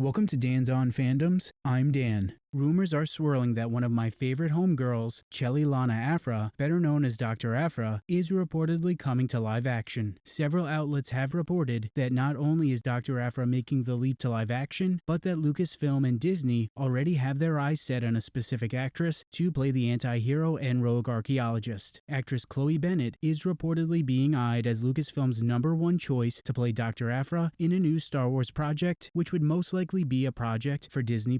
Welcome to Dan's On Fandoms. I'm Dan. Rumors are swirling that one of my favorite homegirls, Chelli Lona Aphra, better known as Dr. Aphra, is reportedly coming to live action. Several outlets have reported that not only is Dr. Aphra making the leap to live action, but that Lucasfilm and Disney already have their eyes set on a specific actress to play the anti-hero and rogue archaeologist. Actress Chloe Bennet is reportedly being eyed as Lucasfilm's number one choice to play Dr. Aphra in a new Star Wars project, which would most likely be a project for Disney+.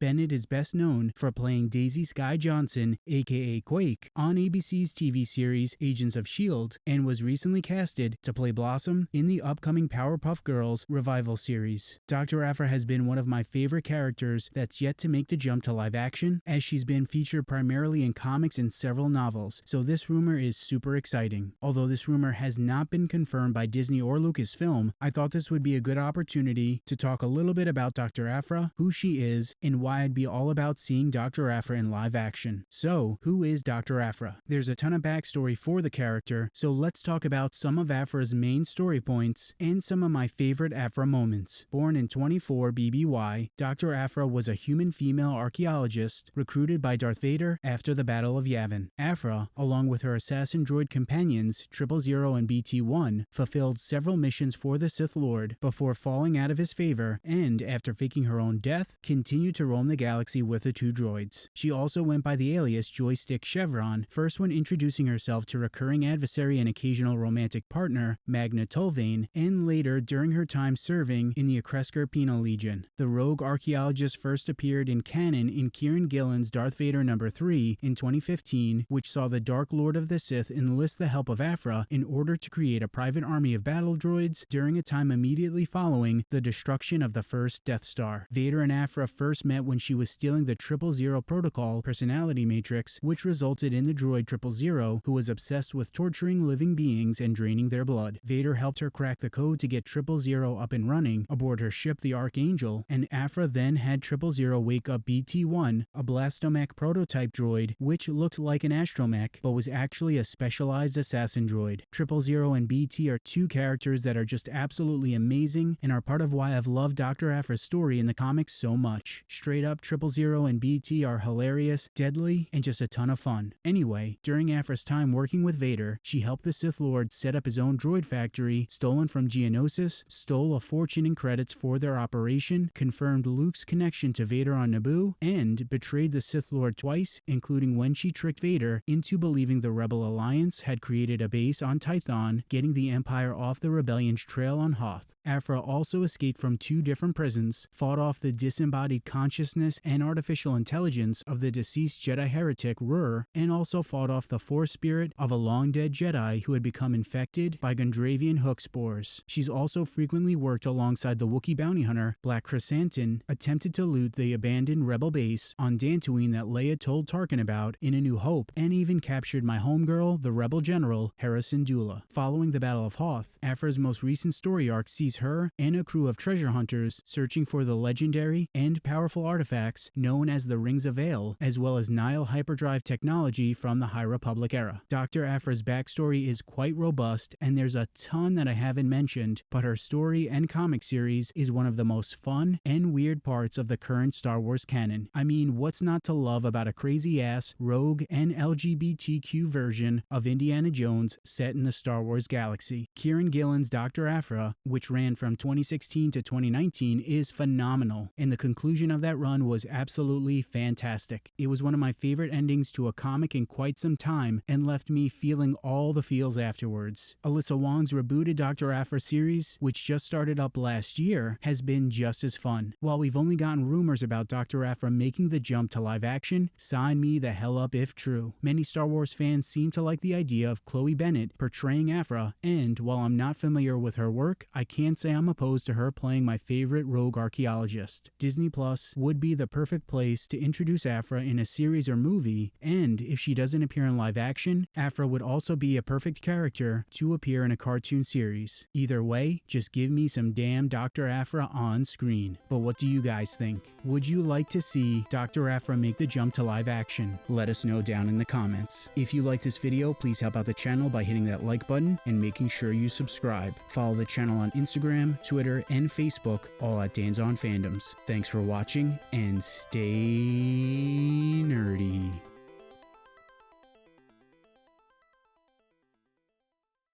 Bennet is is best known for playing Daisy Skye Johnson, aka Quake, on ABC's TV series Agents of S.H.I.E.L.D., and was recently casted to play Blossom in the upcoming Powerpuff Girls revival series. Dr. Aphra has been one of my favorite characters that's yet to make the jump to live action, as she's been featured primarily in comics and several novels, so this rumor is super exciting. Although this rumor has not been confirmed by Disney or Lucasfilm, I thought this would be a good opportunity to talk a little bit about Dr. Aphra, who she is, and why I'd be all about seeing Dr. Aphra in live action. So, who is Dr. Aphra? There's a ton of backstory for the character, so let's talk about some of Aphra's main story points and some of my favorite Aphra moments. Born in 24 BBY, Dr. Aphra was a human female archaeologist recruited by Darth Vader after the Battle of Yavin. Aphra, along with her assassin droid companions Triple Zero and BT-1, fulfilled several missions for the Sith Lord before falling out of his favor and, after faking her own death, continued to roam the galaxy galaxy with the two droids. She also went by the alias Joystick Chevron, first when introducing herself to recurring adversary and occasional romantic partner Magna Tolvan, and later during her time serving in the Accresker Penal Legion. The rogue archaeologist first appeared in canon in Kieran Gillen's Darth Vader No. 3 in 2015, which saw the Dark Lord of the Sith enlist the help of Aphra in order to create a private army of battle droids during a time immediately following the destruction of the first Death Star. Vader and Aphra first met when she was stealing the Triple Zero Protocol personality matrix, which resulted in the droid Triple Zero, who was obsessed with torturing living beings and draining their blood. Vader helped her crack the code to get Triple Zero up and running aboard her ship, the Archangel, and Aphra then had Triple Zero wake up BT-1, a Blastomech prototype droid, which looked like an astromech, but was actually a specialized assassin droid. Triple Zero and BT are two characters that are just absolutely amazing and are part of why I've loved Dr. Aphra's story in the comics so much. Straight up, Triple Zero and BT are hilarious, deadly, and just a ton of fun. Anyway, during Aphra's time working with Vader, she helped the Sith Lord set up his own droid factory, stolen from Geonosis, stole a fortune in credits for their operation, confirmed Luke's connection to Vader on Naboo, and betrayed the Sith Lord twice, including when she tricked Vader into believing the Rebel Alliance had created a base on Tython, getting the Empire off the Rebellion's trail on Hoth. Aphra also escaped from two different prisons, fought off the disembodied consciousness and artificial intelligence of the deceased Jedi heretic Rur, and also fought off the Force spirit of a long-dead Jedi who had become infected by Gondravian hook spores. She's also frequently worked alongside the Wookiee bounty hunter Black Krrsantan, attempted to loot the abandoned rebel base on Dantooine that Leia told Tarkin about in A New Hope, and even captured my homegirl, the rebel general Hera Syndulla. Following the Battle of Hoth, Aphra's most recent story arc sees her and a crew of treasure hunters searching for the legendary and powerful artifacts known as the Rings of Vaale, as well as Nihil hyperdrive technology from the High Republic era. Dr. Aphra's backstory is quite robust, and there's a ton that I haven't mentioned, but her story and comic series is one of the most fun and weird parts of the current Star Wars canon. I mean, what's not to love about a crazy ass, rogue, and LGBTQ version of Indiana Jones set in the Star Wars galaxy? Kieran Gillen's Dr. Aphra, which ran from 2016 to 2019, is phenomenal, and the conclusion of that run was absolutely fantastic. It was one of my favorite endings to a comic in quite some time and left me feeling all the feels afterwards. Alyssa Wong's rebooted Dr. Aphra series, which just started up last year, has been just as fun. While we've only gotten rumors about Dr. Aphra making the jump to live action, sign me the hell up if true. Many Star Wars fans seem to like the idea of Chloe Bennet portraying Aphra, and while I'm not familiar with her work, I can't say I'm opposed to her playing my favorite rogue archaeologist. Disney Plus would be the perfect perfect place to introduce Aphra in a series or movie, and if she doesn't appear in live action, Aphra would also be a perfect character to appear in a cartoon series. Either way, just give me some damn Dr. Aphra on screen. But what do you guys think? Would you like to see Dr. Aphra make the jump to live action? Let us know down in the comments. If you like this video, please help out the channel by hitting that like button and making sure you subscribe. Follow the channel on Instagram, Twitter, and Facebook, all at Dan's on Fandoms. Thanks for watching and stay nerdy.